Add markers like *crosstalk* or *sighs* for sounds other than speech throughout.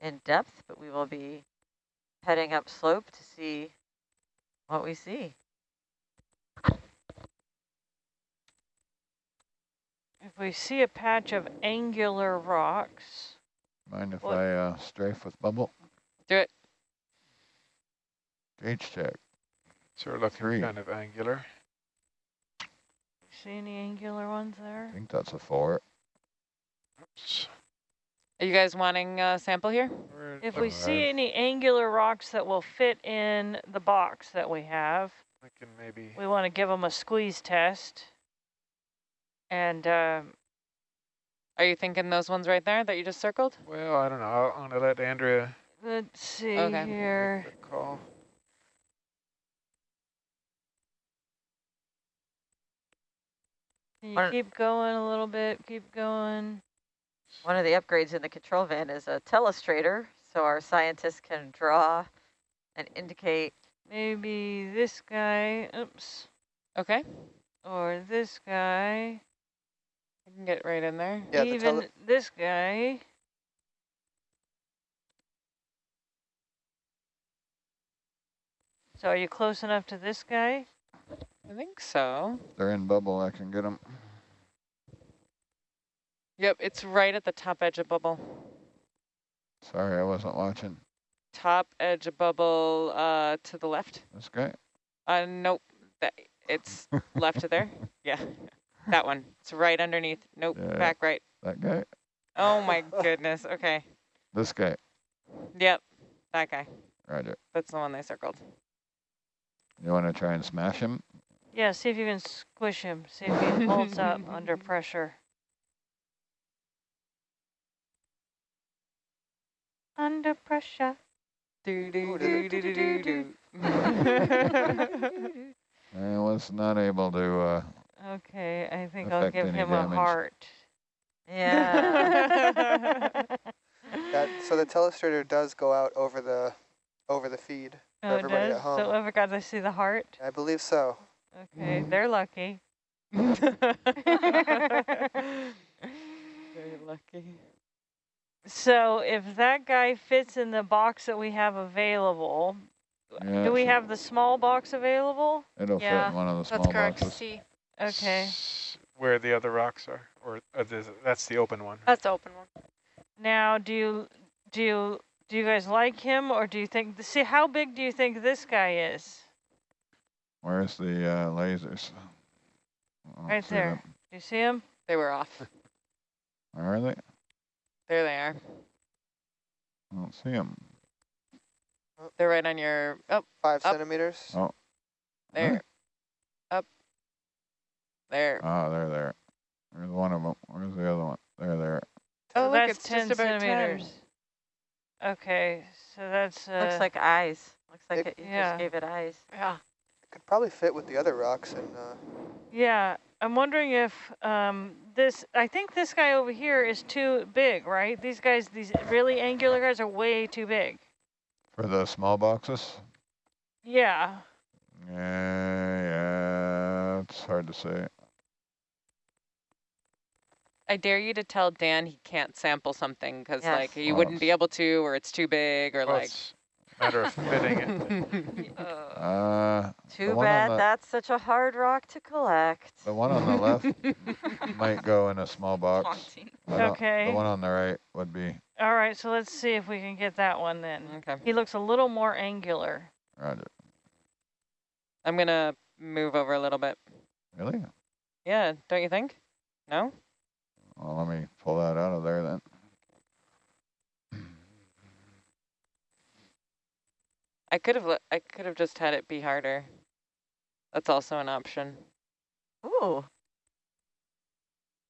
in depth, but we will be heading up slope to see what we see. If we see a patch of angular rocks. Mind if What? I uh, strafe with bubble? Do it. Gauge check. So we're looking Three. kind of angular. See any angular ones there? I think that's a four. Oops. Are you guys wanting a sample here? If we see any angular rocks that will fit in the box that we have, thinking maybe we want to give them a squeeze test. And um, Are you thinking those ones right there that you just circled? Well, I don't know. I'll- I'm going to let Andrea let's see Okay. here. make the call. You keep going a little bit? Keep going. One of the upgrades in the control van is a telestrator, so our scientists can draw and indicate. Maybe this guy. Oops. Okay. Or this guy. I can get right in there. Yeah, even tele- this guy. So are you close enough to this guy? I think so. They're in bubble. I can get them. Yep, it's right at the top edge of bubble. Sorry, I wasn't watching. Top edge of bubble uh, to the left. This guy? Uh, nope. That, it's *laughs* left of there. Yeah, that one. It's right underneath. Nope, Yeah. back right. That guy? Oh my goodness. Okay. This guy. Yep, that guy. Roger. That's the one they circled. You want to try and smash him? Yeah, see if you can squish him. See if he holds up under pressure. Under pressure. Do, do, do, do, do, do, do, do. I was not able to, uh, Okay, I think I'll give him damage. a heart. Yeah. *laughs* That, so the telestrator does go out over the over the feed. Oh, it everybody at does? home. So ever got to see the heart? I believe so. Okay, they're lucky. *laughs* *laughs* Very lucky. So if that guy fits in the box that we have available, yeah, do we have the small box available? It'll fit in one of the small That's correct, boxes. C. Okay. Where the other rocks are, or uh, that's the open one. That's the open one. Now, do you do you do you guys like him, or do you think? See, how big do you think this guy is? Where's the uh, lasers? Right there. them. Do you see him? They were off. Where are they? There they are. I don't see them. They're right on your, oh, Five Up. centimeters. Oh. there. Up. There. Ah, they're there. There's one of them. Where's the other one? There they're there. Oh, So look, that's it's ten just about 10. centimeters. Okay, so that's uh, Looks like eyes. Looks like It- it, you Yeah. just gave it eyes. Yeah. It Could probably fit with the other rocks and uh, yeah. I'm wondering if um, this. I think this guy over here is too big, right? These guys, these really angular guys, are way too big. For the small boxes? Yeah. Yeah, yeah, it's hard to say. I dare you to tell Dan he can't sample something because Yes. like he Well, wouldn't be able to, or it's too big, or Well, like. it's a matter of fitting it. *laughs* Uh, Too bad the- that's such a hard rock to collect. the one on the left *laughs* might go in a small box. haunting. I don't- Okay. The one on the right would be, All right, so let's see if we can get that one then. okay. He looks a little more angular. roger. I'm gonna move over a little bit. Really? Yeah, don't you think? No? Well, let me pull that out of there then. I could have. I could have just had it be harder. That's also an option. Ooh.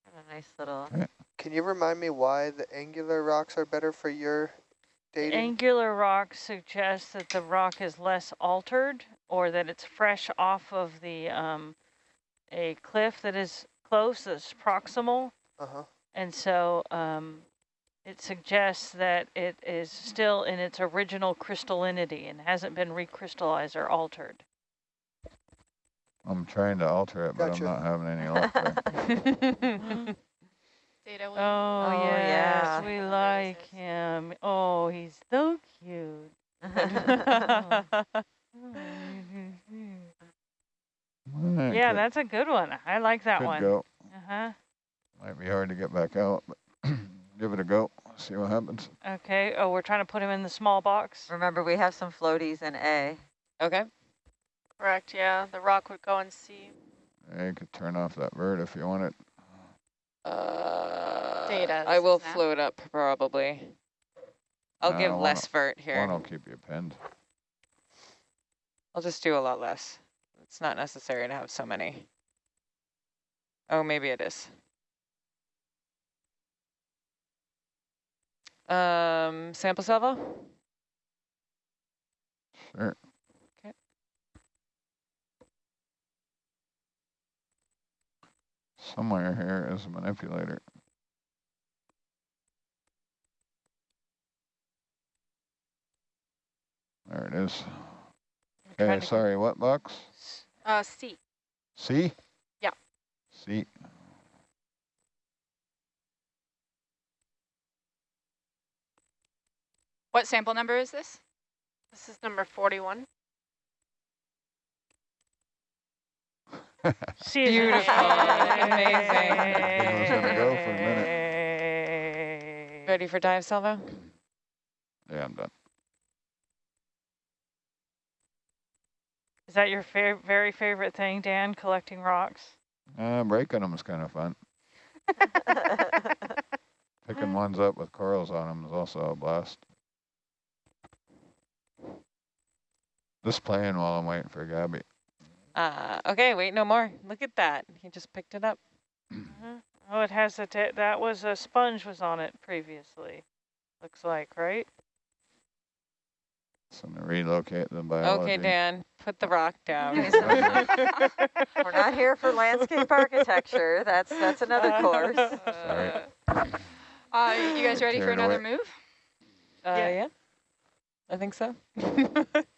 Got a nice little. can you remind me why the angular rocks are better for your dating? Angular rocks suggest that the rock is less altered or that it's fresh off of the um, a cliff that is close, that's proximal. uh-huh. And so um, it suggests that it is still in its original crystallinity and hasn't been recrystallized or altered. I'm trying to alter it, but Gotcha. I'm not having any luck there. *laughs* Data. Oh, Oh, yes, yeah. we like is. him. Oh, he's *laughs* Alright, Yeah, could- that's a good one. I like that could one. go. Uh-huh. Might be hard to get back out, but give it a go. See what happens. Okay. Oh, we're trying to put him in the small box. Remember, we have some floaties in A. Okay. Correct, yeah. The rock would go in C. Yeah, you could turn off that bird if you want it. Uh, Data, I will is now. float up probably. I'll No, give one less will- vert here. One will keep you pinned. I'll just do a lot less. It's not necessary to have so many. Oh, maybe it is. Um, sample salvo? Sure. Okay. Somewhere here is a manipulator. There it is. Okay, sorry, what box? Uh, C. C? Yeah. C. What sample number is this? This is number 41. See is *laughs* Beautiful. Amazing. Gonna go for a minute. Ready for dive salvo? Yeah, I'm done. Is that your fa very favorite thing, Dan, collecting rocks? Uh, breaking them is kind of fun. *laughs* Picking ones up with corals on them is also a blast. Just playing while I'm waiting for Gabby. Uh, okay, wait, no more. Look at that. He just picked it up. Mhm. Oh, it has a, ta- that was a sponge was on it previously. Looks like, right? So I'm gonna relocate the biology. Okay, Dan, put the rock down. *laughs* We're not here for landscape *laughs* architecture. That's that's another course. Sorry. Uh, you guys ready for another away. move? Uh, Yeah. yeah. I think so. *laughs*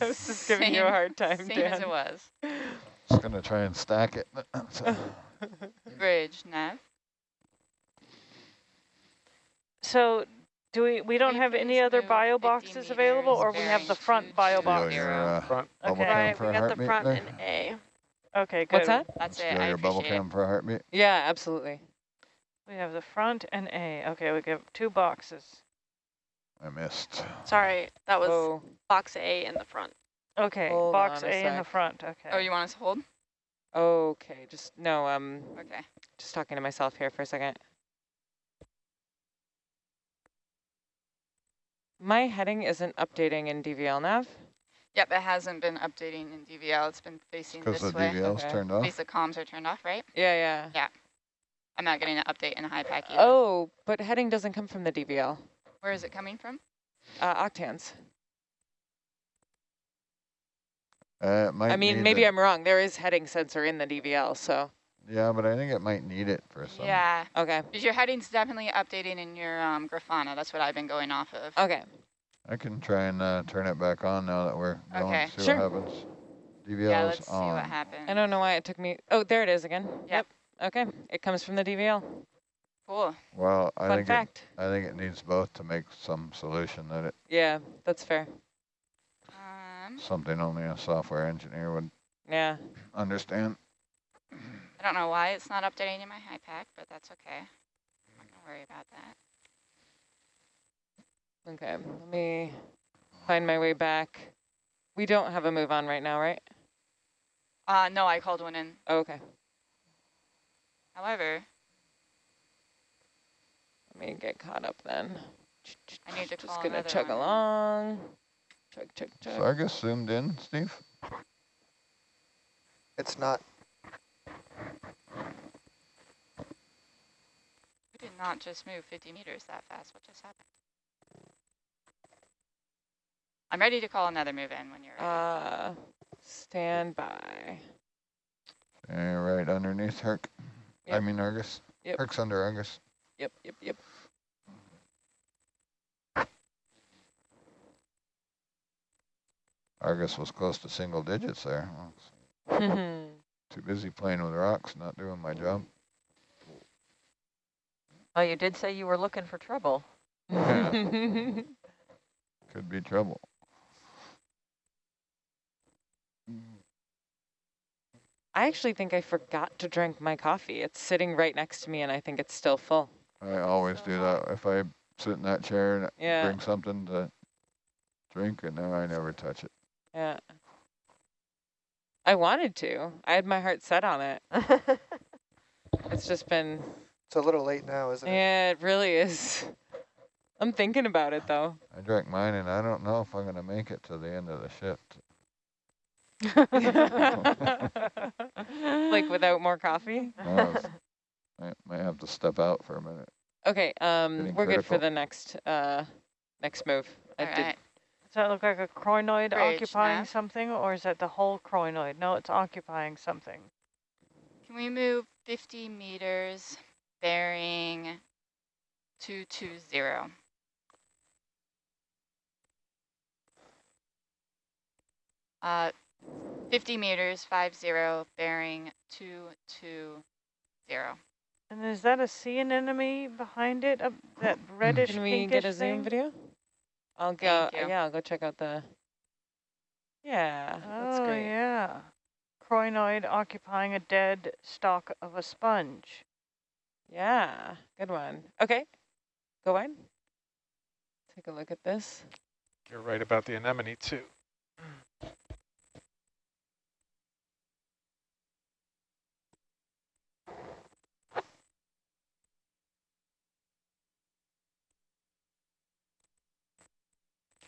I was just giving you a hard time, Same Dan. as it was. Just gonna try and stack it. *laughs* So, Bridge, nav. So do we, we don't have any other bio boxes available or we have the front bearing bio box? zero. your uh, Front. bubble Okay. cam Right, for we a got the front there? and A. Okay, good. What's that? That's Feel it. I your bubble appreciate it. cam for a heartbeat? Yeah, absolutely. We have the front and A. Okay, we have two boxes. I missed. Sorry, that was Oh, box A in the front. Okay, Hold box a A in the front, okay. Oh, you want us to hold? okay. Just, no, um, Okay. just talking to myself here for a second. My heading isn't updating in DVL nav. Yep, it hasn't been updating in DVL. It's been facing this way. Because this the way. DVL's Okay. turned off? Basic comms are turned off, right? Yeah, yeah, yeah. I'm not getting an update in HiPAP either. Oh, but heading doesn't come from the DVL. Where is it coming from? Uh, octans. Uh, might I mean, need maybe the- I'm wrong. There is heading sensor in the DVL, so, Yeah, but I think it might need it for some. Yeah, okay, because your heading's definitely updating in your um, Grafana. That's what I've been going off of. okay. I can try and uh, turn it back on now that we're going. Okay. See Sure. what happens. DVL yeah, let's see what happens. I don't know why it took me, oh, there it is again. Yep. Okay, it comes from the DVL. Cool. Well, I Fun think it. I think it needs both to make some solution that it Yeah, that's fair. Um, something only a software engineer would Yeah. understand. I don't know why it's not updating in my HiPAP, but that's okay. I'm not gonna worry about that. Okay, let me find my way back. We don't have a move on right now, right? Uh, no, I called one in. Oh, okay, However, let me get caught up then. I need to Just gonna chug one. along. Chug, chug, chug. Sargus zoomed in, Steve. It's not. We did not just move 50 meters that fast. What just happened? I'm ready to call another move in when you're ready. Uh, stand by. Yeah, right underneath Herc. I mean Argus. Yep. Herc's under Argus. Yep, yep, yep. Argus was close to single digits there. *laughs* Too busy playing with rocks, not doing my job. Oh, you did say you were looking for trouble. Yeah. *laughs* Could be trouble. I actually think I forgot to drink my coffee. It's sitting right next to me and I think it's still full. I always do that. Uh-huh. If I sit in that chair and Yeah. bring something to drink, and then I never touch it. Yeah. I wanted to. I had my heart set on it. *laughs* It's just been, It's a little late now, isn't it? yeah, it really is. *laughs* I'm thinking about it though. I drank mine, and I don't know if I'm gonna make it to the end of the shift. *laughs* like without more coffee? No, it's- I might have to step out for a minute. Okay, um, Getting we're good for the next, uh, next move. I All did. Does that look like a crinoid Bridge occupying nav. something, or is that the whole crinoid? No, it's occupying something. Can we move 50 meters bearing 220? Uh, 50 meters, 50, bearing 220. And is that a sea anemone behind it? Up that *laughs* reddish can we get a zoom thing? video? I'll go, Thank yeah, I'll go check out the, yeah, that's oh great. yeah, crinoid occupying a dead stalk of a sponge. Yeah, good one. Okay, go on. Take a look at this. You're right about the anemone too.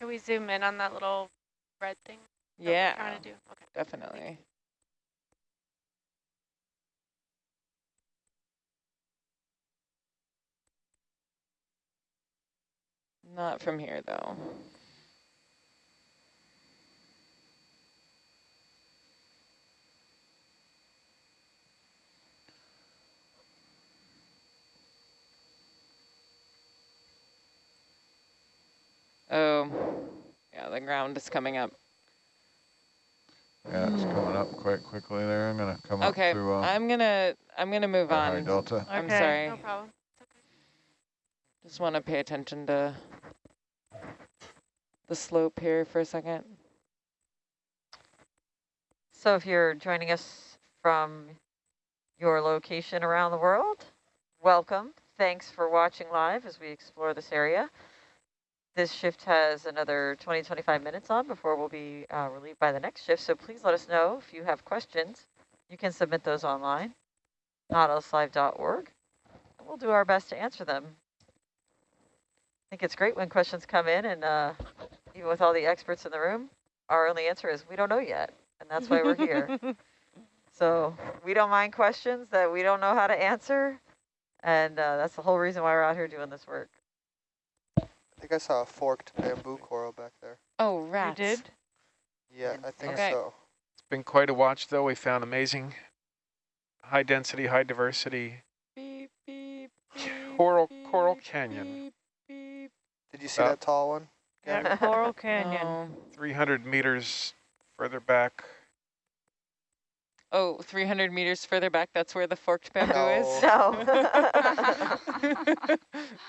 Can we zoom in on that little red thing Yeah, trying to do? Okay. definitely. Not from here though. Oh, yeah, the ground is coming up. Yeah, it's coming up quite quickly there. I'm gonna come Okay, up through uh, I'm gonna I'm gonna move the high on. delta. I'm Okay. sorry. No problem. Just want to pay attention to the slope here for a second. So if you're joining us from your location around the world, welcome. Thanks for watching live as we explore this area. This shift has another 20, 25 minutes on before we'll be uh, relieved by the next shift. So please let us know if you have questions. You can submit those online, nautiluslive.org. We'll do our best to answer them. I think it's great when questions come in and uh, even with all the experts in the room, our only answer is we don't know yet. And that's why we're here. *laughs* So we don't mind questions that we don't know how to answer. And uh, that's the whole reason why we're out here doing this work. I think I saw a forked bamboo coral back there. Oh, You did? Yeah, I think Okay. so. It's been quite a watch though. We found amazing high density, high diversity Beep, beep, beep, coral beep, coral canyon. beep, beep. Did you see Uh, that tall one? Yeah, Coral *laughs* Canyon. Oh. 300 meters further back. Oh, 300 meters further back, that's where the forked bamboo is? No. *laughs*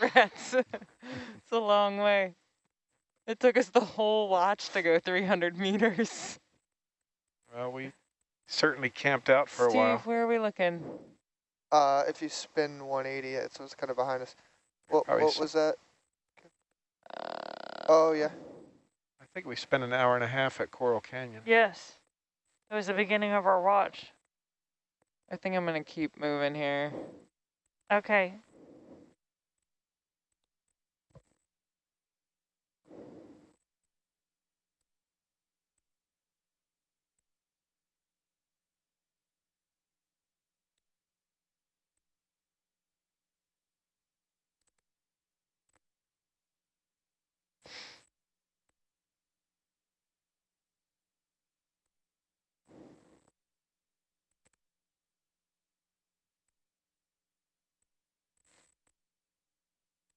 Rats. it's a long way. It took us the whole watch to go 300 meters. Well, we certainly camped out for Steve, a while. where are we looking? Uh, if you spin 180, it so it's kind of behind us. What, what was that? Uh, Oh, yeah. I think we spent an hour and a half at Coral Canyon. Yes. That was the beginning of our watch. I think I'm going to keep moving here. Okay.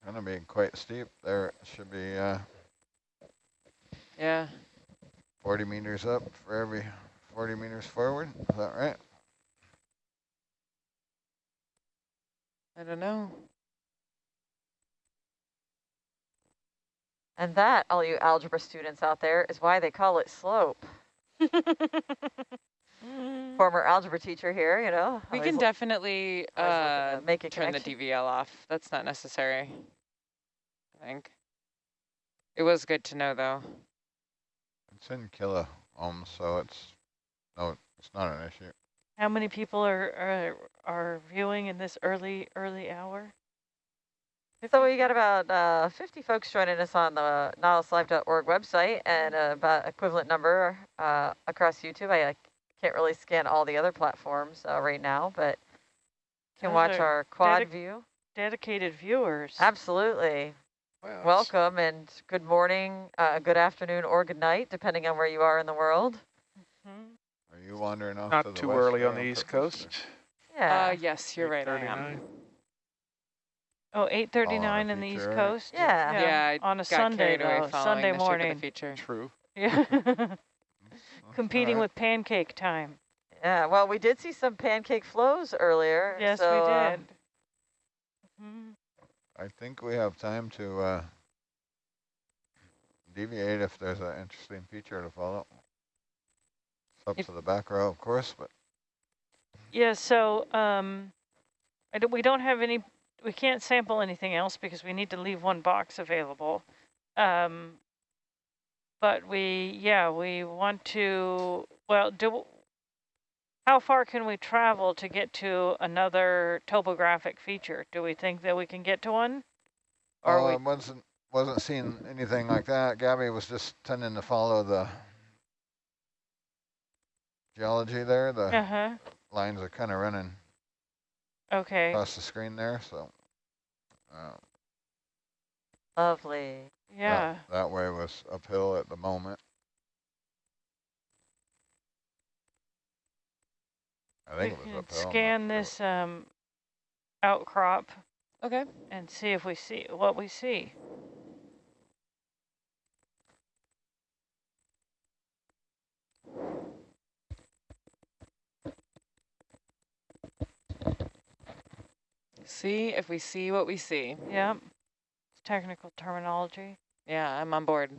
Gonna be quite steep. There it should be uh, Yeah. 40 meters up for every 40 meters forward. Is that right? I don't know. and that, all you algebra students out there, is why they call it slope. *laughs* Former algebra teacher here, you know. We can definitely uh, make a turn the. DVL off. That's not necessary. I think. It was good to know though. It's in kilo ohms, so it's, no, it's not an issue. How many people are, are, are viewing in this early, early hour? So we got about uh, 50 folks joining us on the nautiluslive.org website and uh, about equivalent number uh, across YouTube. I, uh, can't really scan all the other platforms uh, right now, but can Those watch our quad dedic- view. Dedicated viewers. Absolutely. Well, it's- Welcome and good morning, uh, good afternoon, or good night, depending on where you are in the world. Mhm. Are you wandering off to Not the too west early on the East purpose, or- Coast. Yeah. Uh, yes, you're right. I am. 8:39. Oh, 8.39 in the East area? Coast? Yeah. Yeah, I On a Sunday, carried though, Sunday the shape of morning. the feature. True. Yeah. *laughs* *laughs* Competing all right. with pancake time. Yeah, well, we did see some pancake flows earlier. Yes, so, we uh, did. Mhm. I think we have time to uh, deviate if there's an interesting feature to follow. It's up If- to the back row, of course, but Yeah, so um, I don't, we don't have any, we can't sample anything else because we need to leave one box available. Um, but we, yeah, we want to, well, do, how far can we travel to get to another topographic feature? Do we think that we can get to one? Or uh, we, wasn't wasn't seeing anything like that. Gabby was just tending to follow the geology there. The uh-huh, lines are kind of running okay, across the screen there, so uh, Lovely. yeah. that, that way was uphill at the moment. I We think it was can uphill. I'm scan sure. this um, outcrop Okay. and see if we see what we see. See if we see what we see. Yep. It's technical terminology. Yeah, I'm on board.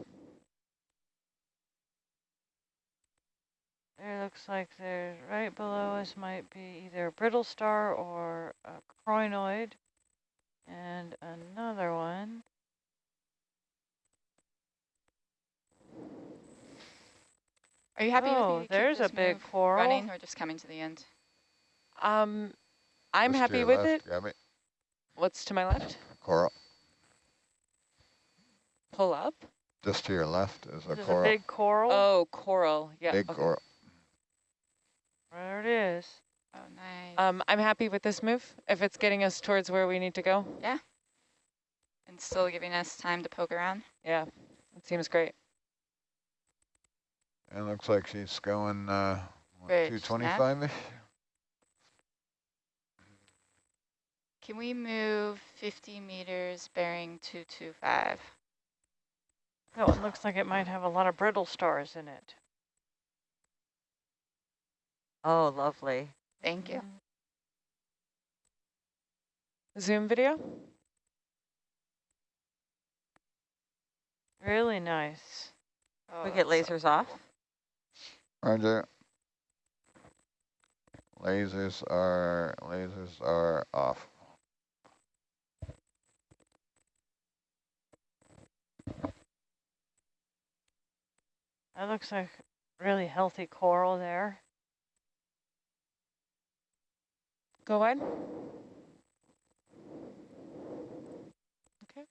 There looks like there's right below us might be either a brittle star or a crinoid. And another one. Are you happy with me oh, to there's a big coral. running or just coming to the end? Um, I'm Just to happy with left, it. Gabby. What's to my left? Coral. Pull up. Just to your left is a There's a coral. big coral. Oh, coral. Yeah. big okay. coral. There it is. Oh, nice. Um, I'm happy with this move. If it's getting us towards where we need to go. Yeah. And still giving us time to poke around. Yeah, it seems great. It looks like she's going uh, what, Bridge, nav? 225-ish. Can we move 50 meters bearing 225? That one looks like it might have a lot of brittle stars in it. Oh, lovely. Thank you. Zoom video. Really nice. Oh, we get that's so lasers off. Roger. Lasers are lasers are off. That looks like really healthy coral there. Go wide. Okay.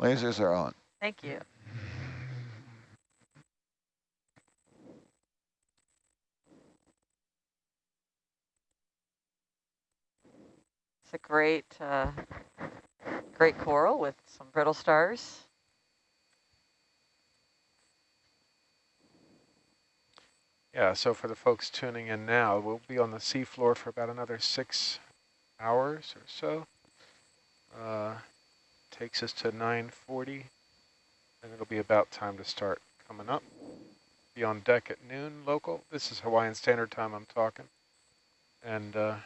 Lasers are on. Thank you. It's a great, uh, great coral with some brittle stars. Yeah, so for the folks tuning in now, we'll be on the seafloor for about another six hours or so. Uh, takes us to 9.40, and it'll be about time to start coming up. Be on deck at noon local. This is Hawaiian Standard Time I'm talking. And uh,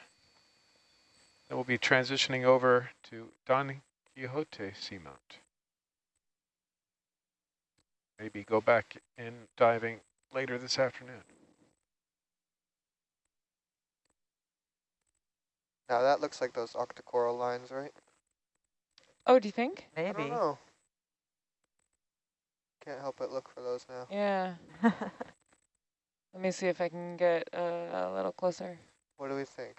then we'll be transitioning over to Don Quixote Seamount. maybe go back in diving later this afternoon. Now that looks like those octocoral lines, right? Oh, do you think? I Maybe. don't know. Can't help but look for those now. Yeah. Let me see if I can get uh, a little closer. What do we think?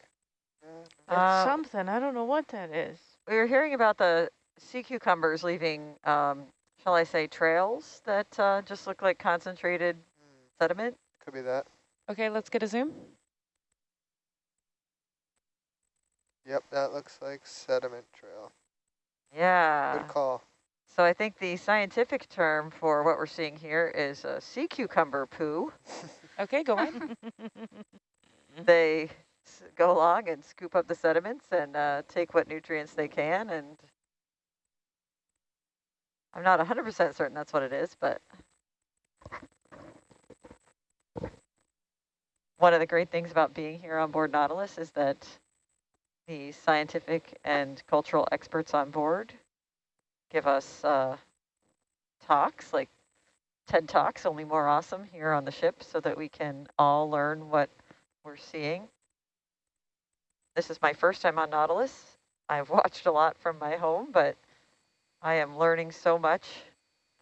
Yeah, It's Uh, something. I don't know what that is. we were hearing about the sea cucumbers leaving, um, shall I say, trails that uh, just look like concentrated sediment. could be that. Okay, let's get a zoom. Yep, that looks like sediment trail. Yeah. Good call. So I think the scientific term for what we're seeing here is a sea cucumber poo. *laughs* Okay, go on. *laughs* They s- go along and scoop up the sediments and uh, take what nutrients they can. And I'm not 100% certain that's what it is, but one of the great things about being here on board Nautilus is that the scientific and cultural experts on board give us uh, talks, like TED Talks, only more awesome here on the ship so that we can all learn what we're seeing. This is my first time on Nautilus. I've *laughs* watched a lot from my home, but I am learning so much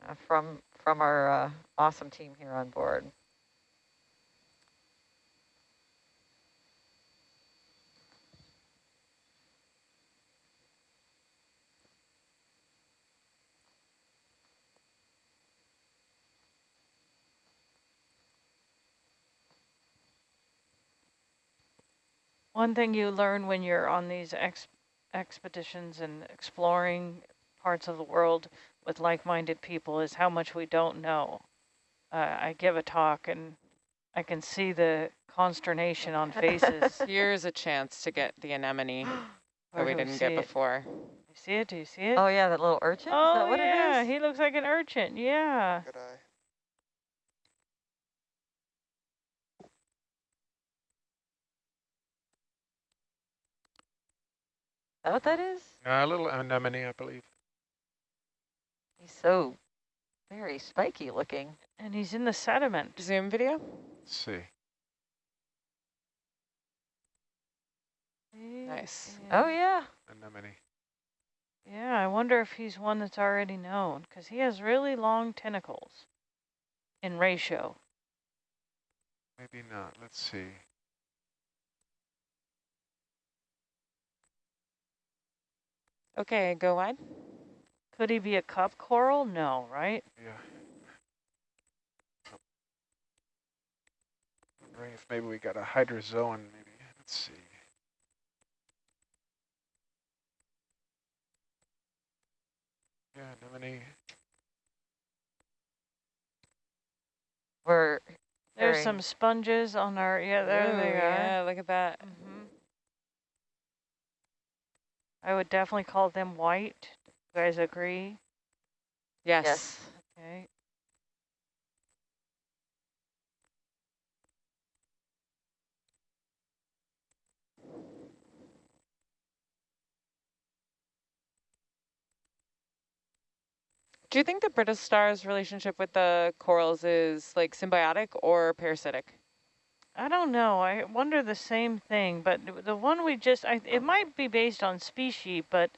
uh, from from our uh, awesome team here on board. One thing you learn when you're on these ex expeditions and exploring parts of the world with like-minded people is how much we don't know. Uh, I give a talk and I can see the consternation on *laughs* faces. Here's a chance to get the anemone *gasps* that we didn't see get it? before. You see it? Do you see it? Oh yeah, that little urchin. is Oh, that what yeah, it is? he looks like an urchin. Yeah. Good eye. That what that is? Uh, a little anemone, I believe. He's so very spiky looking. And he's in the sediment. Zoom video? Let's see. Nice. Oh yeah. Anemone. Yeah, I wonder if he's one that's already known because he has really long tentacles in ratio. Maybe not. Let's see. Okay, go wide. Could he be a cup coral? No, right? Yeah. Wondering if maybe we got a hydrozoan, maybe. Let's see. Yeah, anemone. We're There's some sponges on our, yeah, there Ooh, they are. Yeah, look at that. hmm I would definitely call them white. You guys agree? Yes. yes. Okay. Do you think the brittle star's relationship with the corals is like symbiotic or parasitic? I don't know. I wonder the same thing, but the one we just, I, it might be based on species, but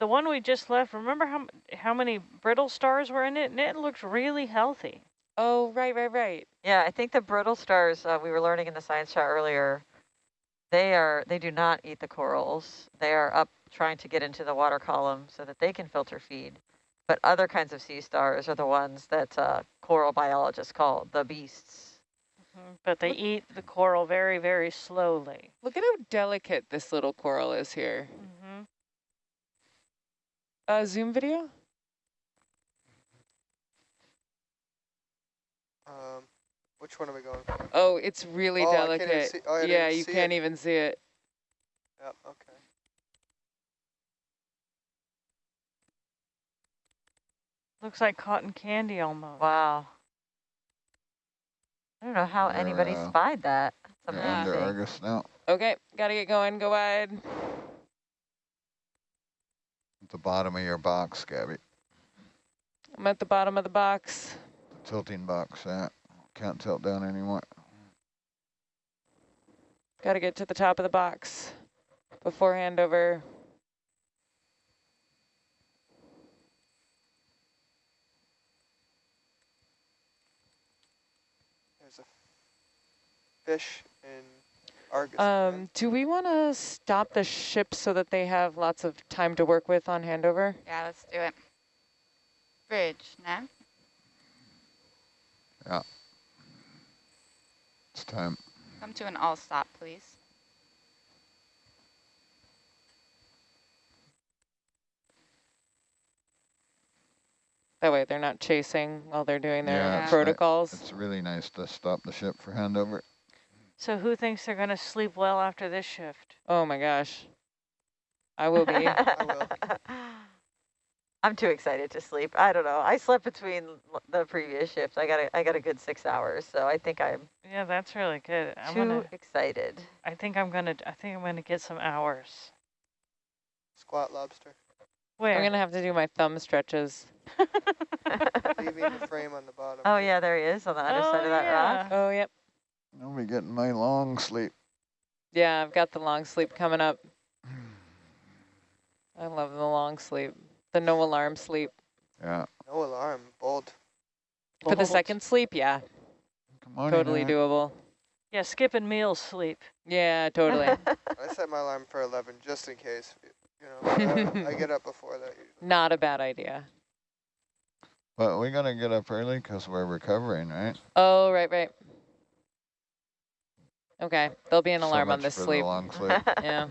the one we just left, remember how, how many brittle stars were in it? And it looked really healthy. Oh, right, right, right. Yeah, I think the brittle stars uh, we were learning in the science chat earlier. They are they do not eat the corals. They are up trying to get into the water column so that they can filter feed. But other kinds of sea stars are the ones that uh, coral biologists call the beasts. But they Look- eat the coral very, very slowly. Look at how delicate this little coral is here. hmm Uh, zoom video? Um, which one are we going for? Oh, it's really Oh, I can't delicate. see- oh, yeah, you see can't it. even see it. Yep, okay. Looks like cotton candy almost. Wow. I don't know how They're, anybody uh, spied that. That's They're under. Argus now. Okay, gotta get going, go wide. At the bottom of your box, Gabby. I'm at the bottom of the box. tilting box at. Can't tilt down anymore. Got to get to the top of the box before handover. There's a fish in Argus. Um, do we want to stop the ship so that they have lots of time to work with on handover? Yeah, let's do it. Bridge, now. Yeah. It's time. Come to an all stop, please. That way they're not chasing while they're doing their Yeah, protocols. It's really nice to stop the ship for handover. So who thinks they're going to sleep well after this shift? Oh my gosh. I will be. I will. *laughs* I'm too excited to sleep. I don't know. I slept between the previous shifts. I got a, I got a good six hours, so I think I'm Yeah, that's really good. I'm too gonna. excited. I think I'm gonna. I think I'm gonna get some hours. Squat lobster. Where? I'm going to have to do my thumb stretches. Leaving the frame on the bottom. *laughs* oh yeah, there he is on the other Oh, side of that oh, rock. Oh, yep. I'll be getting my long sleep. Yeah, I've got the long sleep coming up. I love the long sleep. The no alarm sleep. Yeah. No alarm. Bold. For the second sleep, yeah, Come on. totally Enoch. doable. Yeah, skipping meals sleep. Yeah, totally. *laughs* I set my alarm for 11 just in case. You know, I, uh, I get up before that usually. *laughs* Not a bad idea. But we gotta get up early because we're recovering, right? Oh, right, right. Okay, there'll be an So alarm on this for the sleep. long *laughs* sleep. Yeah.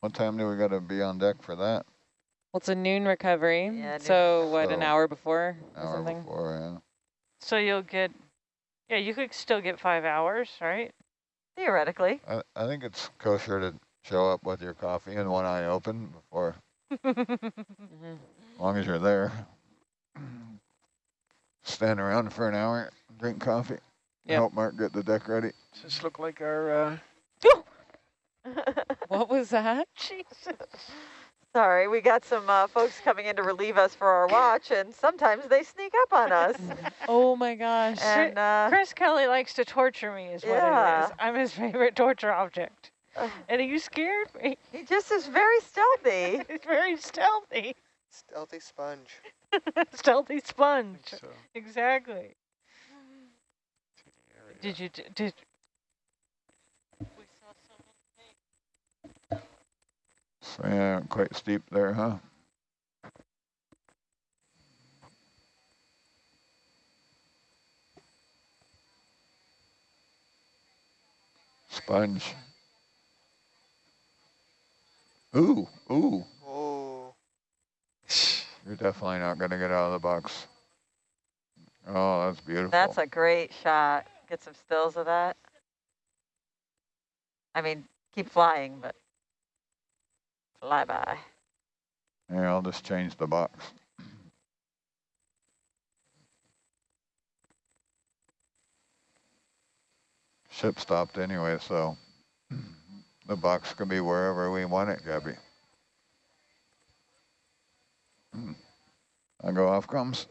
what time do we gotta be on deck for that? Well, it's a noon recovery. Yeah, noon so what, an hour before or Hour something? before, yeah. So you'll get. Yeah, you could still get five hours, right? Theoretically. I, I think it's kosher to show up with your coffee and one eye open before, as long as you're there. *clears throat* Stand around for an hour, drink coffee, Yep. help Mark get the deck ready. Does this look like our, uh, *laughs* What was that? Jesus. Sorry, we got some uh, folks coming in to relieve us for our watch, and sometimes they sneak up on us. *laughs* Oh my gosh. and uh, Chris Kelly likes to torture me, is what it Yeah. is. I'm his favorite torture object. uh, *sighs* And you scared me. he just is very stealthy. *laughs* He's very stealthy. Stealthy sponge. stealthy sponge. so, Exactly. To the area. Did you d- did? So yeah, quite steep there, huh? Sponge. Ooh, ooh. Oh, You're definitely not gonna get out of the box. Oh, that's beautiful. That's a great shot. Get some stills of that. I mean, keep flying, but fly by. Yeah, I'll just change the box. Ship stopped anyway, so the box can be wherever we want it, Gabby. Hmm. I go off comes.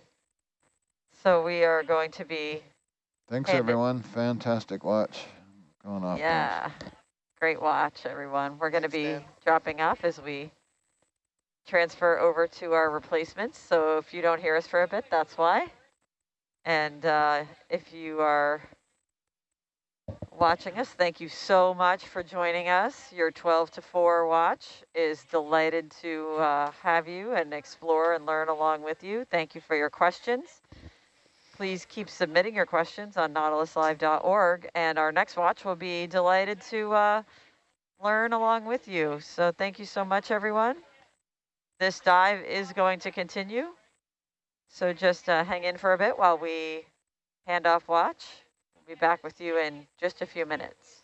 So we are going to be, Thanks Hey, the- everyone. Fantastic watch. Going off. comes. yeah, great watch, everyone. We're going to be Dan. dropping off as we transfer over to our replacements. So if you don't hear us for a bit, that's why. And uh, if you are watching us, thank you so much for joining us. Your 12 to 4 watch is delighted to uh, have you and explore and learn along with you. Thank you for your questions. Please keep submitting your questions on nautiluslive.org, and our next watch will be delighted to uh, learn along with you. So thank you so much, everyone. This dive is going to continue, so just uh, hang in for a bit while we hand off watch. We'll be back with you in just a few minutes.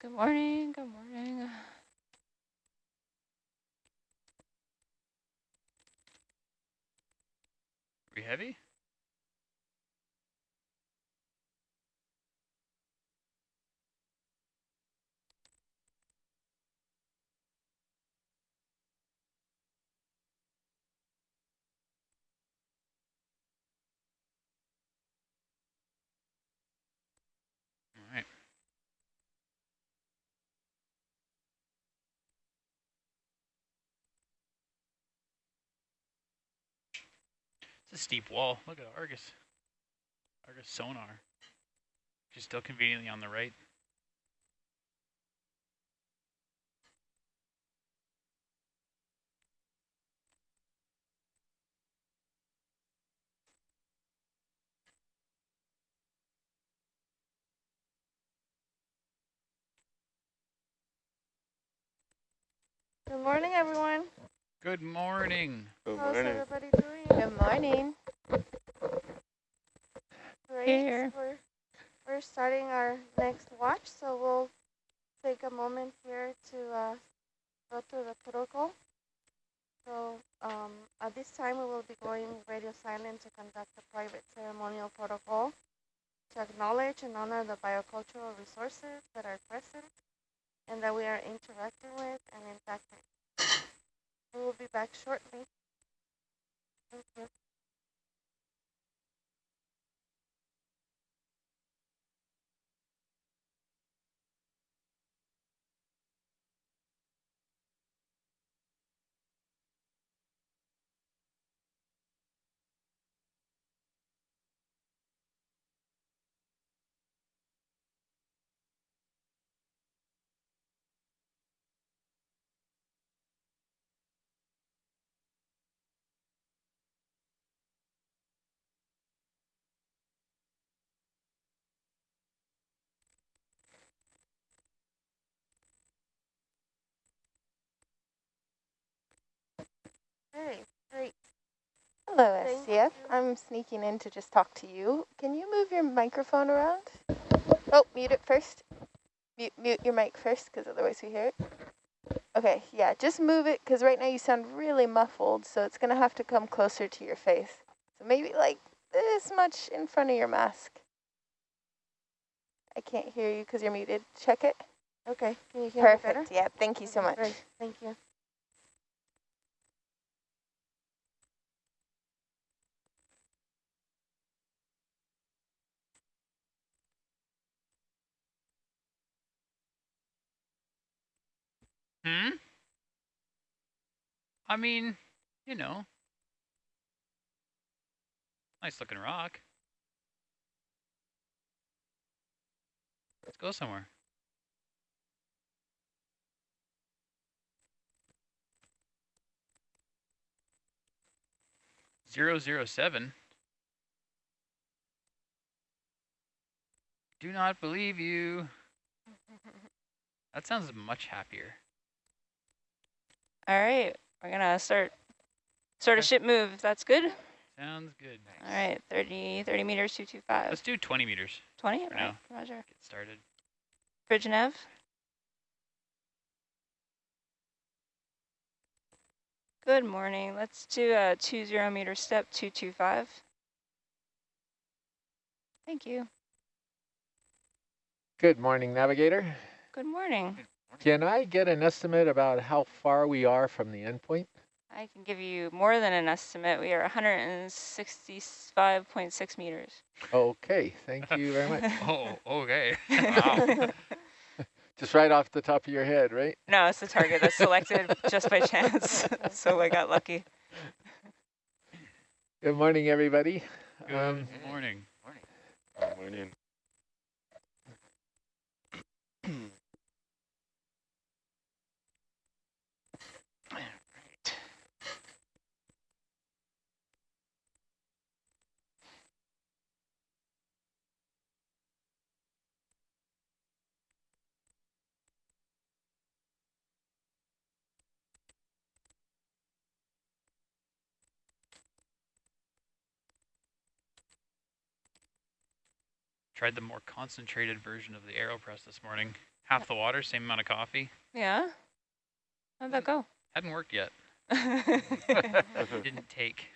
Good morning. Good morning. We heavy? All right. It's a steep wall. Look at Argus. Argus sonar. She's still conveniently on the right. Good morning, everyone. Good morning. Good How's morning. everybody doing? Good morning. Great. Here. We're, we're starting our next watch, so we'll take a moment here to uh, go through the protocol. So um, at this time, we will be going radio silent to conduct a private ceremonial protocol to acknowledge and honor the biocultural resources that are present and that we are interacting with and impacting. We will be back shortly. Thank you. Great. Hello, Thank SCF. you. I'm sneaking in to just talk to you. Can you move your microphone around? Oh, mute it first. Mute, mute your mic first, because otherwise we hear it. Okay, yeah, just move it, because right now you sound really muffled, so it's going to have to come closer to your face. So maybe like this much in front of your mask. I can't hear you because you're muted. Check it. Okay, can you hear me better? Perfect. Yeah, thank you so much. Great, thank you. Hmm? I mean, you know. Nice looking rock. Let's go somewhere. Zero zero seven. Do not believe you. That sounds much happier. All right, we're gonna start start a ship move. If that's good. Sounds good. All right, 30, 30 meters, 225. Let's do 20 meters. 20, for right, now. roger. Get started. Bridge nav. Good morning. Let's do a two zero meter step, 225. Thank you. Good morning, navigator. Good morning. Can I get an estimate about how far we are from the endpoint? I can give you more than an estimate. We are 165.6 meters. Okay, thank you very much. *laughs* Oh, okay. wow. *laughs* Just right off the top of your head, right? No, it's the target that's selected just by chance. *laughs* so I got lucky. Good morning, everybody. Good Um, morning. Good morning. Tried the more concentrated version of the AeroPress this morning. Half the water, same amount of coffee. Yeah. How'd that go? Hadn't worked yet. *laughs* Didn't take.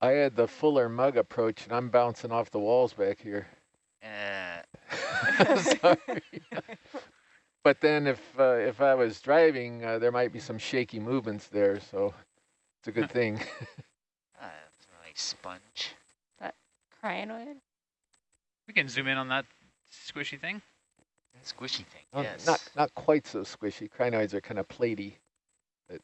I had the fuller mug approach, and I'm bouncing off the walls back here. Uh, *laughs* *laughs* Sorry. but then if uh, if I was driving, uh, there might be some shaky movements there, so it's a good thing. uh, it's a nice sponge. That crinoid? We can zoom in on that squishy thing. Squishy thing, Not- yes. Not not quite so squishy. Crinoids are kind of platy. But,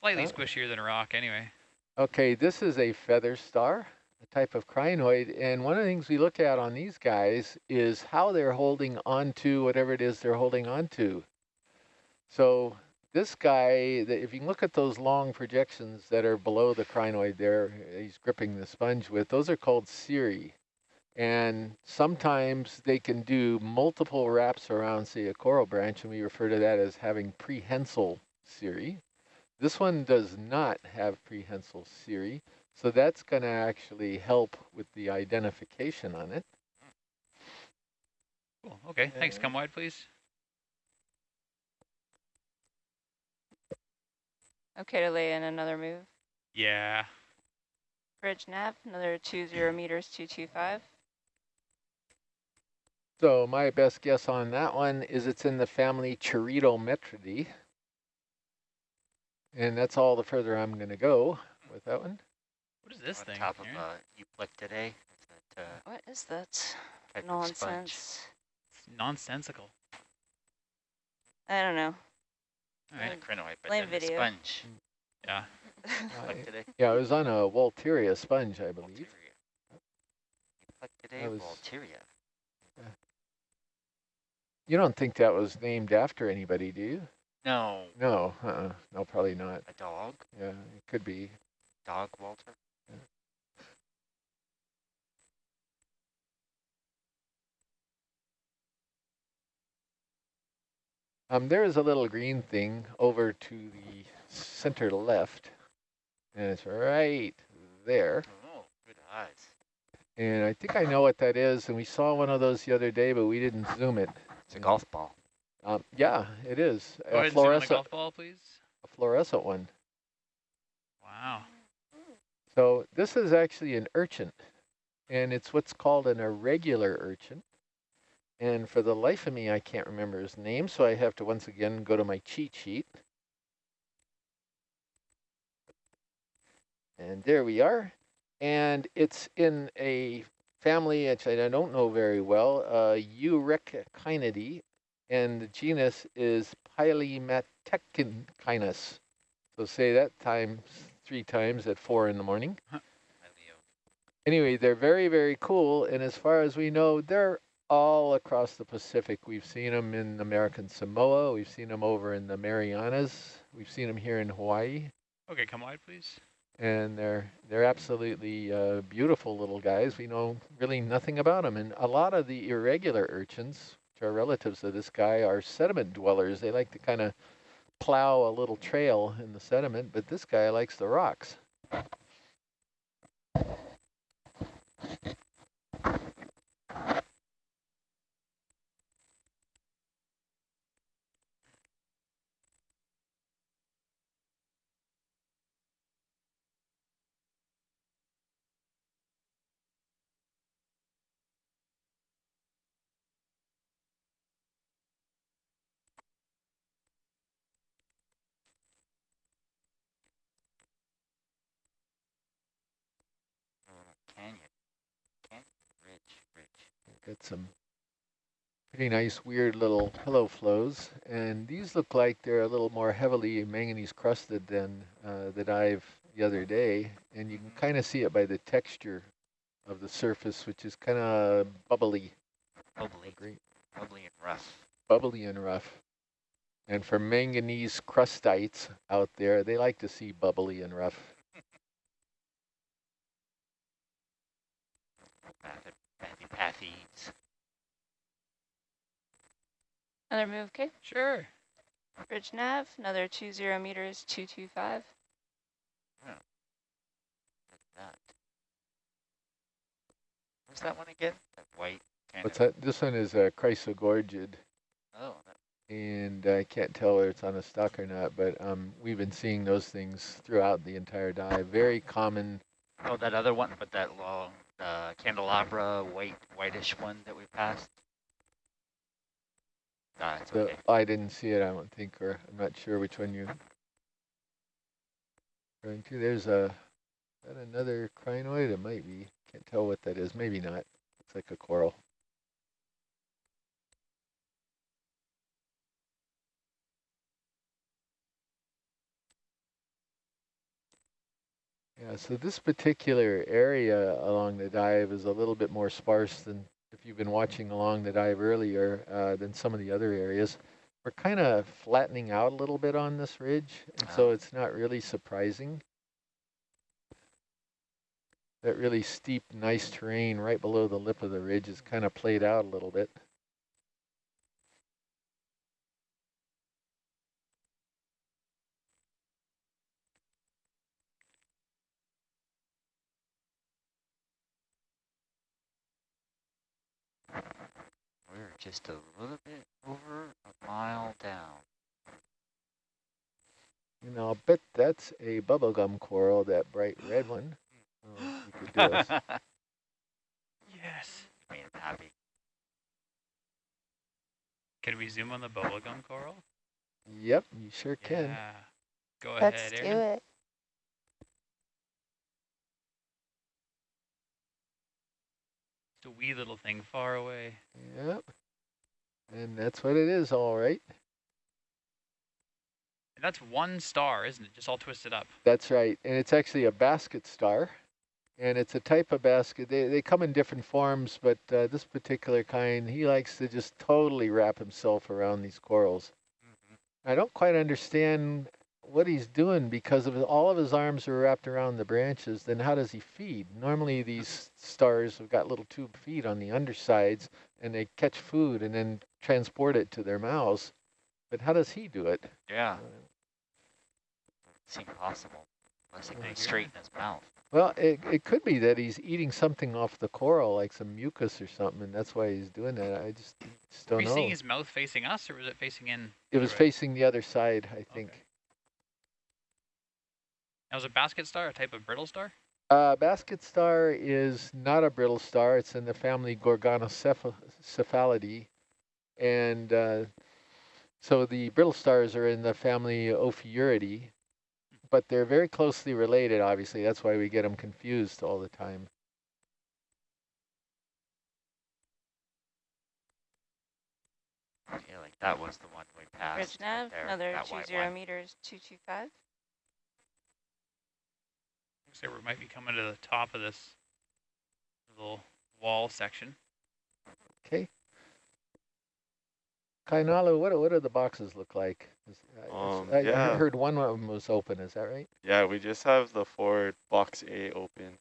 Slightly Oh. squishier than a rock anyway. Okay, this is a feather star, a type of crinoid, and one of the things we look at on these guys is how they're holding onto whatever it is they're holding onto. So this guy, the- if you look at those long projections that are below the crinoid there, he's gripping the sponge with, those are called cirri. And sometimes they can do multiple wraps around, say, a coral branch, and we refer to that as having prehensile cirri. This one does not have prehensile cirri, so that's going to actually help with the identification on it. Cool. Okay. Thanks. Come wide, please. Okay to lay in another move. Yeah. Bridge nav, another two zero meters, two two five. So my best guess on that one is it's in the family Charitometridae. And that's all the further I'm going to go with that one. What is this on thing? top of Aaron? uh, Euplectellidae. Is that uh, What is that? type of sponge? Nonsense. It's nonsensical. I don't know. All Not right. a crinoid, but Blame then the video. sponge. Yeah. *laughs* Uh, yeah, it was on a Walteria sponge, I believe. Euplectellidae, That Walteria. You don't think that was named after anybody, do you? No, No, uh-uh. no, probably not. a dog. Yeah, it could be. Dog Walter. Um, there is a little green thing over to the center left, and it's right there. Oh, good eyes. And I think I know what that is, and we saw one of those the other day, but we didn't zoom it. It's a golf ball. Um, yeah, it is. Go A ahead and zoom on the fluorescent, golf ball, please. a fluorescent one. Wow. So this is actually an urchin, and it's what's called an irregular urchin. And for the life of me, I can't remember his name, so I have to once again go to my cheat sheet. And there we are. And it's in a family which I don't know very well, uh, Urechinidae, and the genus is Pilematechinus. So say that times three times at four in the morning. *laughs* Anyway, they're very, very cool. And as far as we know, they're all across the Pacific. We've seen them in American Samoa. We've seen them over in the Marianas. We've seen them here in Hawaii. Okay, come wide, please. And they're they're absolutely uh, beautiful little guys. We know really nothing about them. And a lot of the irregular urchins, which are relatives of this guy, are sediment dwellers. They like to kind of plow a little trail in the sediment, but this guy likes the rocks. Canyon. Canyon. Ridge. Ridge. Got some pretty nice, weird little pillow flows. And these look like they're a little more heavily manganese crusted than uh, the dive the other day. And you can kind of see it by the texture of the surface, which is kind of bubbly. Bubbly. Great. Bubbly and rough. Bubbly and rough. And for manganese crustites out there, they like to see bubbly and rough. *laughs* Pathy, pathy, pathies. Another move, okay? Sure. Bridge nav, another two zero meters, two two five. Look at that. What's that one again? That white kind What's of. that? This one is a chrysogorgid. Oh, that, and I can't tell whether it's on a stock or not, but um, we've been seeing those things throughout the entire dive. Very common. oh, that other one, but that long, uh, candelabra, white, whitish one that we passed. Ah, it's The. I didn't see it, I don't think, or I'm not sure which one you're referring to. There's a, that another crinoid? It might be. Can't tell what that is. Maybe not. Looks like a coral. Yeah, so this particular area along the dive is a little bit more sparse than if you've been watching along the dive earlier uh, than some of the other areas. We're kind of flattening out a little bit on this ridge, and so Ah. it's not really surprising. That really steep, nice terrain right below the lip of the ridge is kind of played out a little bit. We're just a little bit over a mile down. And I'll bet that's a bubblegum coral, that bright red one. Oh, could do. *laughs* Yes. Made him happy. Can we zoom on the bubblegum coral? Yep, you sure can. Yeah. Go Let's ahead, do Aaron. it. It's a wee little thing far away. Yep. And that's what it is, all right. And that's one star, isn't it? Just all twisted up. That's right. And it's actually a basket star. And it's a type of basket. They, they come in different forms, but uh, this particular kind, he likes to just totally wrap himself around these corals. I don't quite understand what he's doing because if all of his arms are wrapped around the branches, then how does he feed? Normally these mm-hmm. stars have got little tube feet on the undersides and they catch food and then transport it to their mouths. But how does he do it? Yeah. Uh, Seems possible. Unless he can straighten his mouth. Well, it, it could be that he's eating something off the coral, like some mucus or something, and that's why he's doing that. I just, just Were don't you know. seeing his mouth facing us, or was it facing in? It was through facing the other side, I think. That was a basket star, a type of brittle star? Uh, basket star is not a brittle star. It's in the family Gorgonocephalidae. And uh, so the brittle stars are in the family Ophiuridae, but they're very closely related, obviously. That's why we get them confused all the time. Yeah, like that was the one we passed. Ridge right nav, there, another that two white zero one. meters, two two five. Looks like we might be coming to the top of this little wall section. Okay. Kainalu, what, what do the boxes look like? Is- I- Um, I, I heard one of them was open, is that right? Yeah, we just have the forward box A open.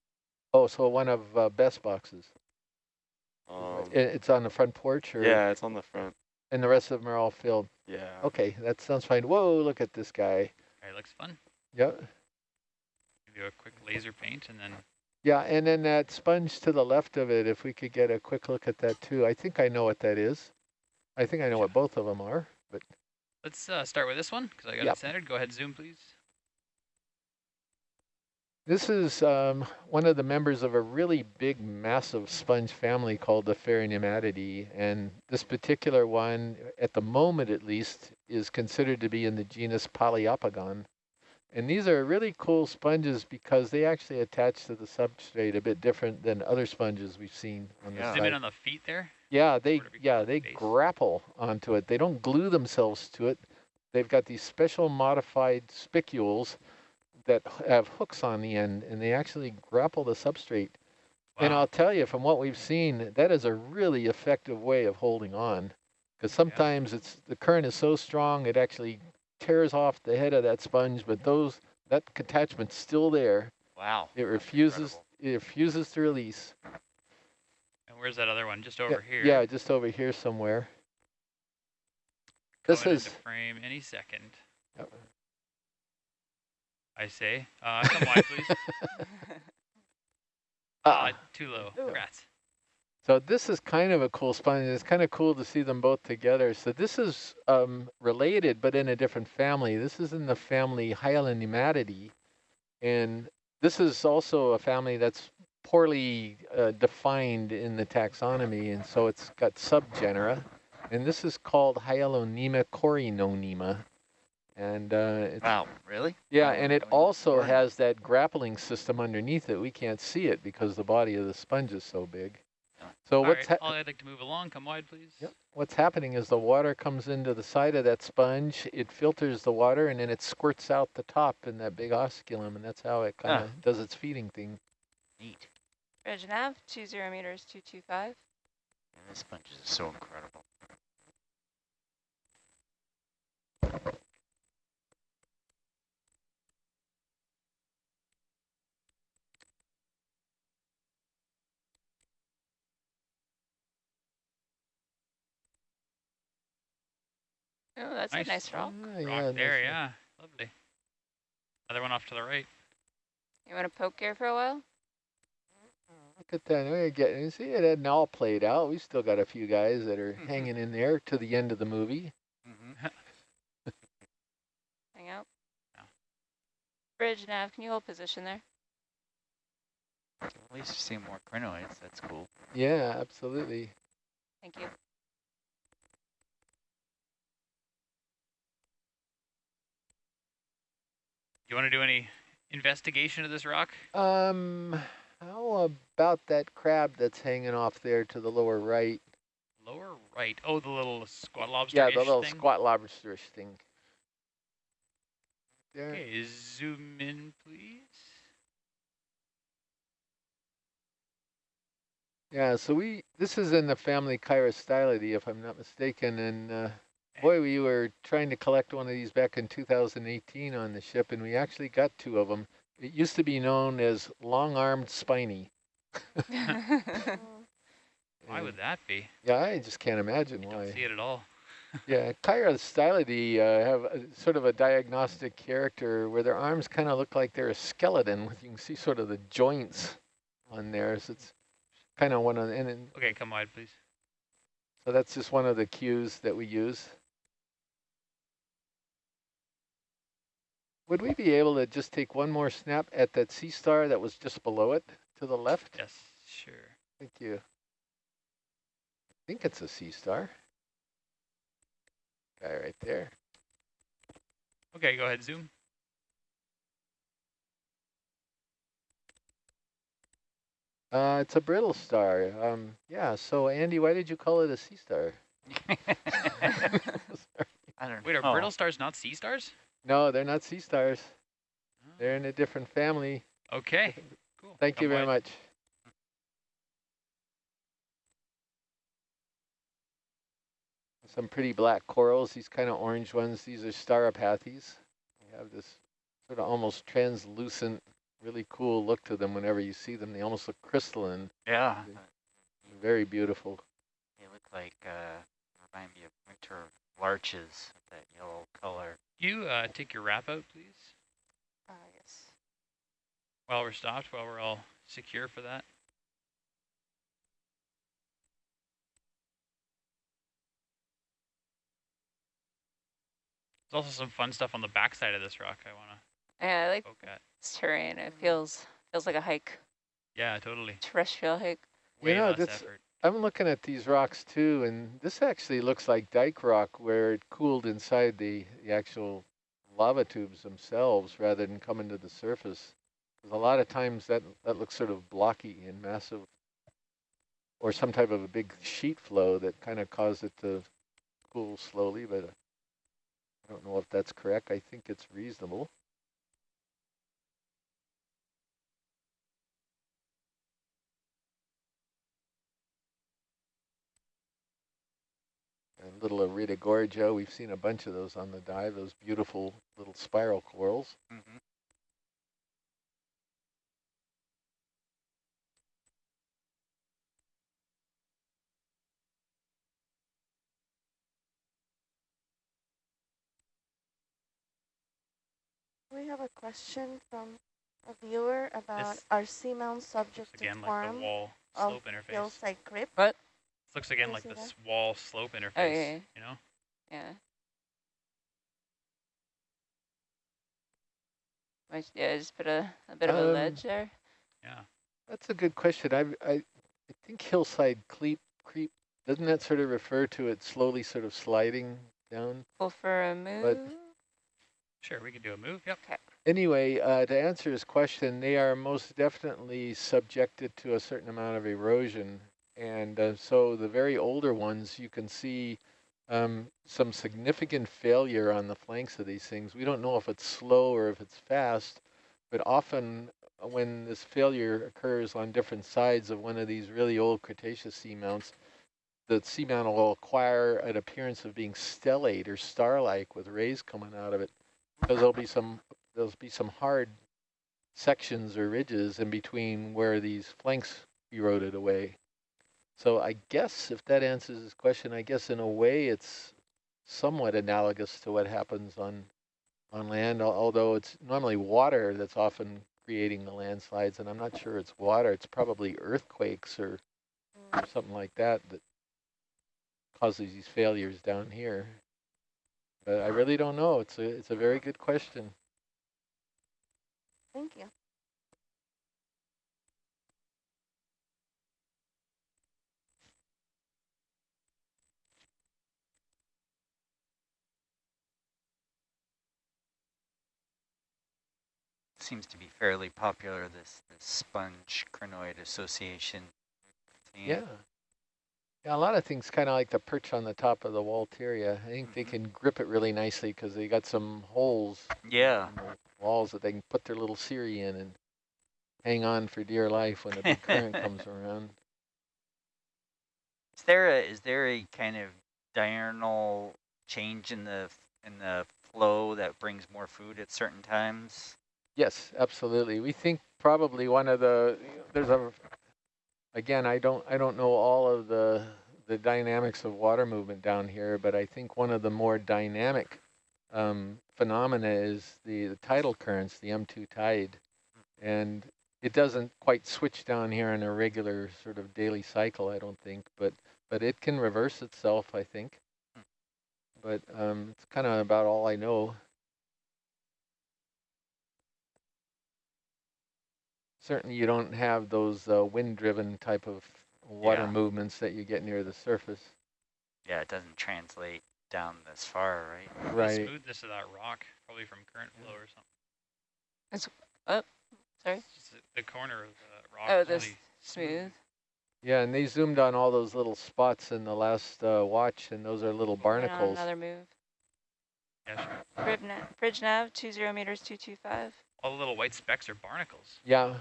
Oh, so one of uh, best boxes. Um, it's on the front porch or? yeah, it's on the front. And the rest of them are all filled? Yeah. Okay, that sounds fine. Whoa, look at this guy. Alright, looks fun. Yep. Do a quick laser paint and then Yeah, and then that sponge to the left of it, if we could get a quick look at that too. I think I know what that is. I think I know what both of them are, but let's uh, start with this one because I got Yep. it centered. Go ahead, zoom, please. this is um, one of the members of a really big, massive sponge family called the Pheronematidae. And this particular one, at the moment at least, is considered to be in the genus Poliopogon. And these are really cool sponges because they actually attach to the substrate a bit different than other sponges we've seen on the Zoom site. in on the feet there. Yeah, they yeah they base. grapple onto it. They don't glue themselves to it. They've got these special modified spicules that have hooks on the end, and they actually grapple the substrate. And I'll tell you, from what we've seen, that is a really effective way of holding on. Because sometimes it's the current is so strong it actually tears off the head of that sponge, but those that attachment's still there. Wow. It refuses incredible. it refuses to release. And where's that other one? Just Yeah, over here. Yeah, just over here somewhere. This is into frame any second. Yep. I say. Uh, come wide, please. *laughs* Ah. Uh, too low. Ooh. Rats. So this is kind of a cool sponge. It's kind of cool to see them both together. So this is um, related, but in a different family. This is in the family Hyalonematidae. And this is also a family that's poorly uh, defined in the taxonomy. And so it's got subgenera. And this is called Hyalonema corynonema. And uh, it's, Wow, really? yeah, and it also has that grappling system underneath it. We can't see it because the body of the sponge is so big. So All what's right, I'd like to move along. Come wide, please. Yep. What's happening is the water comes into the side of that sponge, it filters the water, and then it squirts out the top in that big osculum, and that's how it kind of Ah. does its feeding thing. Neat. Reg nav, 20 meters, 225. Yeah, this sponge is so incredible. Oh, that's Nice. a nice rock. Ah, Rock yeah, there, nice. yeah. Lovely. Another one off to the right. You want to poke here for a while? Look at that. We're getting, you see, it hadn't all played out. We still got a few guys that are hanging in there to the end of the movie. Mm-hmm. *laughs* Hang out. Yeah. Bridge nav, can you hold position there? At least we're seeing more crinoids. That's cool. Yeah, absolutely. Thank you. You want to do any investigation of this rock? Um, how about that crab that's hanging off there to the lower right? Lower right. Oh, the little squat lobster Yeah, the little thing? squat lobsterish thing. There. Okay, zoom in, please. Yeah, so we this is in the family Chirostylidae, if I'm not mistaken, and uh, boy, we were trying to collect one of these back in 2018 on the ship, and we actually got two of them. It used to be known as long-armed spiny. Mm. *laughs* Why would that be? Yeah, I just can't imagine why. Don't see it at all. *laughs* Yeah, Chirostylidae uh, have a, sort of a diagnostic character where their arms kind of look like they're a skeleton. With *laughs* you can see sort of the joints on there. So it's kind of one of the, and, and Okay, come wide, please. so that's just one of the cues that we use. Would we be able to just take one more snap at that sea star that was just below it to the left? Yes, sure. Thank you. I think it's a sea star. Guy right there. Okay, go ahead, zoom. Uh, it's a brittle star. Um, yeah. So Andy, why did you call it a sea star? *laughs* *laughs* I don't know. Wait, are know. brittle stars not sea stars? No, they're not sea stars. They're in a different family. Okay, cool. Thank Come you very wide. much. Some pretty black corals. These kind of orange ones. These are Stauropathes. They have this sort of almost translucent, really cool look to them. Whenever you see them, they almost look crystalline. Yeah. Very beautiful. They look like, uh, remind me of winter larches that yellow color. You uh, take your wrap out, please, Uh, yes. while we're stopped, while we're all secure for that. There's also some fun stuff on the backside of this rock I want to Yeah, I like poke this terrain. It feels feels like a hike, Yeah, totally. terrestrial hike. Way you know, less that's, effort. I'm looking at these rocks too, and this actually looks like dike rock where it cooled inside the, the actual lava tubes themselves rather than coming to the surface. 'Cause a lot of times that, that looks sort of blocky and massive, or some type of a big sheet flow that kind of caused it to cool slowly, but uh, I don't know if that's correct. I think it's reasonable. A little Iridogorgia, we've seen a bunch of those on the dive, those beautiful little spiral corals. Mm-hmm. We have a question from a viewer about This our seamount subject to Again, like the wall. of Slope interface. hillside creep. What? This looks again like see this that? wall slope interface. Oh, yeah, yeah. You know? Yeah. Might- Yeah, just put a, a bit of a Um, ledge there. Yeah. That's a good question. I, I, I think hillside creep, creep, doesn't that sort of refer to it slowly sort of sliding down? Pull for a move. But Sure, we could do a move. Yep. Anyway, uh, to answer his question, they are most definitely subjected to a certain amount of erosion. And uh, so the very older ones, you can see um, some significant failure on the flanks of these things. We don't know if it's slow or if it's fast, but often uh, when this failure occurs on different sides of one of these really old Cretaceous seamounts, the seamount will acquire an appearance of being stellate or star-like with rays coming out of it because there'll be some there'll be some hard sections or ridges in between where these flanks eroded away. So I guess if that answers his question, I guess in a way it's somewhat analogous to what happens on on land, although it's normally water that's often creating the landslides, and I'm not sure it's water. It's probably earthquakes or, or mm. something like that that causes these failures down here. But I really don't know. It's a it's a very good question. Thank you. Seems to be fairly popular, this, this sponge crinoid association. thing. Yeah. Yeah, a lot of things kind of like the perch on the top of the Walteria. I think they mm-hmm. can grip it really nicely because they got some holes Yeah. in the walls that they can put their little cirri in and hang on for dear life when a big current *laughs* comes around. Is there a is there a kind of diurnal change in the in the flow that brings more food at certain times? Yes, absolutely. We think probably one of the there's a again I don't I don't know all of the the dynamics of water movement down here, but I think one of the more dynamic um, phenomena is the, the tidal currents, the M2 tide, and it doesn't quite switch down here in a regular sort of daily cycle, I don't think, but but it can reverse itself, I think. But um, it's kind of about all I know. Certainly you don't have those uh, wind-driven type of water Yeah. movements that you get near the surface. Yeah, it doesn't translate down this far, right? The Right. smoothness of that rock, probably from current flow or something. It's oh, sorry. Just the, the corner of the rock. Oh, is this smooth. Yeah, and they zoomed on all those little spots in the last uh, watch, and those are little barnacles. Another move. Yeah, sure. Bridge nav, bridge nav, two zero meters, two two five. All the little white specks are barnacles. Yeah,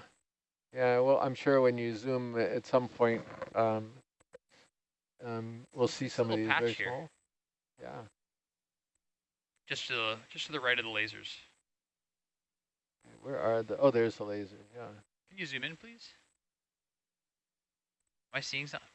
yeah. Well, I'm sure when you zoom at some point, um, um, we'll see some of these very here. small. Yeah. Just to the just to the right of the lasers. Where are the? Oh, there's the laser. Yeah. Can you zoom in, please? Am I seeing something?